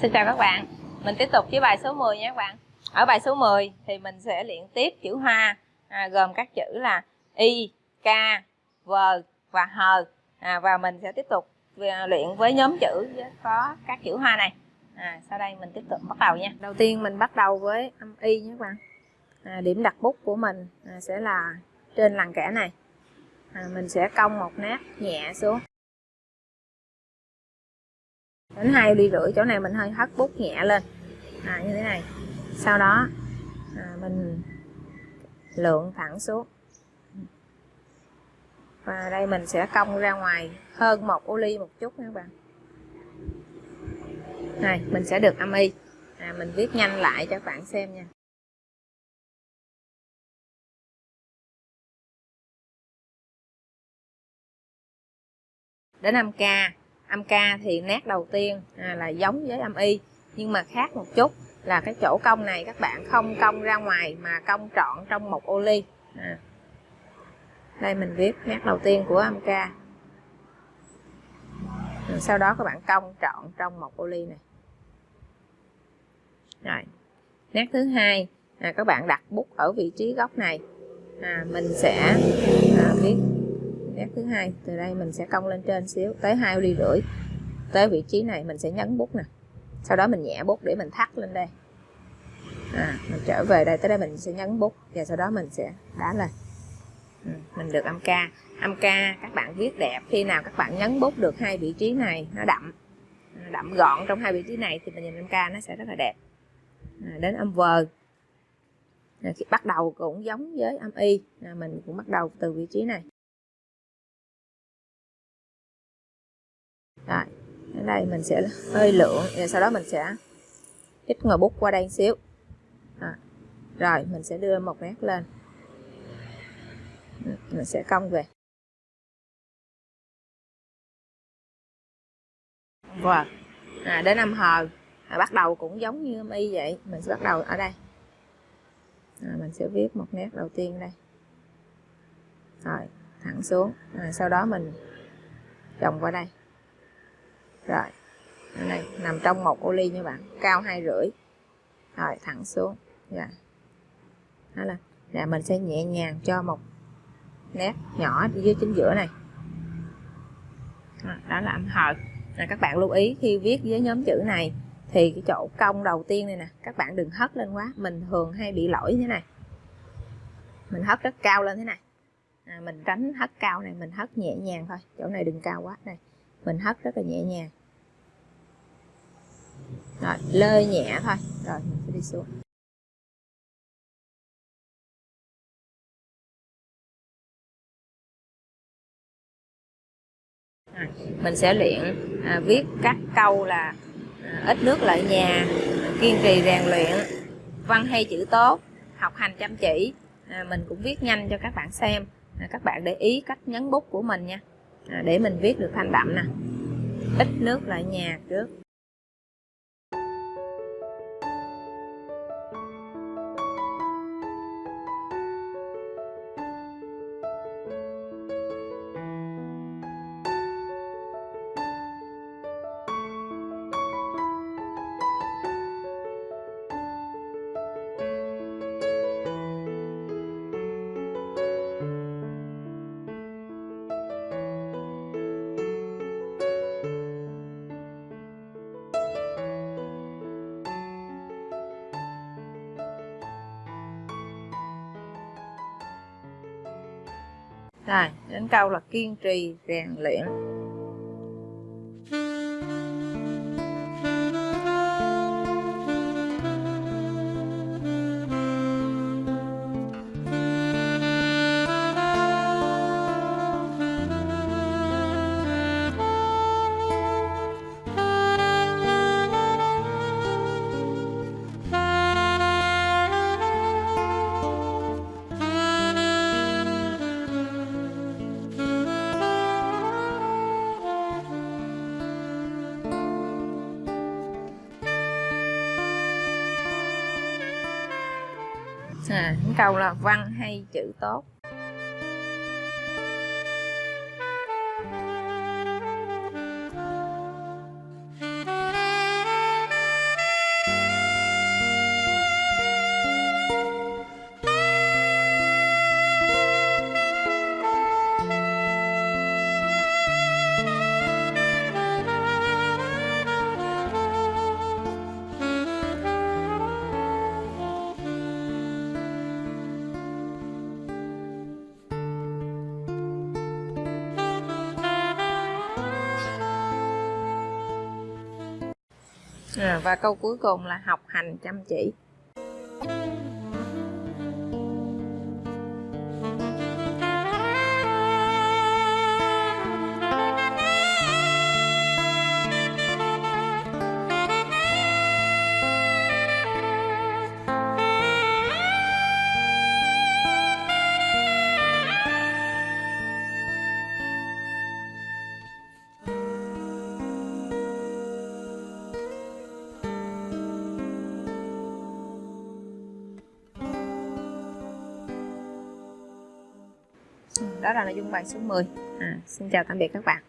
Xin chào các bạn. Mình tiếp tục với bài số 10 nha các bạn. Ở bài số 10 thì mình sẽ luyện tiếp chữ hoa à, Gồm các chữ là Y, K, V và H. À, Và mình sẽ tiếp tục à, luyện với nhóm chữ có các chữ hoa này. À, Sau đây mình tiếp tục bắt đầu nha. Đầu tiên mình bắt đầu với âm Y nha các bạn. À, Điểm đặt bút của mình à, sẽ là trên lằn kẻ này. À, Mình sẽ cong một nét nhẹ xuống đến hai ly rưỡi chỗ này mình hơi hất bút nhẹ lên. À, như thế này. Sau đó à, mình lượng thẳng xuống. Và đây mình sẽ cong ra ngoài hơn một ô ly một chút nha các bạn. Này mình sẽ được âm y. À, mình viết nhanh lại cho các bạn xem nha. Đến 5k âm k thì nét đầu tiên à, là giống với âm y. Nhưng mà khác một chút là cái chỗ cong này các bạn không cong ra ngoài mà cong trọn trong một ô ly. À. đây mình viết nét đầu tiên của âm k Rồi sau đó các bạn cong trọn trong một ô ly này. Rồi. Nét thứ hai là các bạn đặt bút ở vị trí góc này. À, mình sẽ à, viết nét thứ hai. Từ đây mình sẽ cong lên trên xíu tới hai ly rưỡi. Tới vị trí này mình sẽ nhấn bút nè. Sau đó mình nhẹ bút để mình thắt lên đây. À, mình trở về đây tới đây mình sẽ nhấn bút và sau đó mình sẽ đá lên. Ừ, mình được âm ca. Âm ca các bạn viết đẹp khi nào các bạn nhấn bút được hai vị trí này nó đậm. Ừ, đậm gọn trong hai vị trí này thì mình nhìn âm ca nó sẽ rất là đẹp. À, đến âm vờ. À, khi bắt đầu cũng giống với âm y à, mình cũng bắt đầu từ vị trí này. Rồi ở đây mình sẽ hơi lượng rồi sau đó mình sẽ ít ngồi bút qua đây một xíu. À. rồi mình sẽ đưa một nét lên. Mình sẽ cong về. Wow. à, đến năm hờ à, bắt đầu cũng giống như mi y vậy. Mình sẽ bắt đầu ở đây. À, mình sẽ viết một nét đầu tiên đây. Rồi thẳng xuống. À, sau đó mình chồng qua đây rồi. Này nằm trong một ô ly nha bạn. Cao hai rưỡi. Rồi thẳng xuống. Dạ. Đó là là mình sẽ nhẹ nhàng cho một nét nhỏ dưới chính giữa này. Đó là âm hợp là các bạn lưu ý khi viết với nhóm chữ này thì cái chỗ cong đầu tiên này nè các bạn đừng hất lên quá. Mình thường hay bị lỗi thế này. Mình hất rất cao lên thế này. À, mình tránh hất cao này mình hất nhẹ nhàng thôi. Chỗ này đừng cao quá. Này mình hất rất là nhẹ nhàng. Rồi lơi nhẹ thôi. Rồi mình sẽ đi xuống. Rồi, mình sẽ luyện à, viết các câu là à, ít nước lợi nhà kiên trì rèn luyện văn hay chữ tốt học hành chăm chỉ. À, mình cũng viết nhanh cho các bạn xem. À, các bạn để ý cách nhấn bút của mình nha à, để mình viết được thanh đậm nè. Ít nước lại nhà trước. Rồi đến câu là kiên trì rèn luyện. Ừ, à, những câu là văn hay chữ tốt. À, và câu cuối cùng là học hành chăm chỉ. Đó là nội dung bài số 10 à, xin chào tạm biệt các bạn.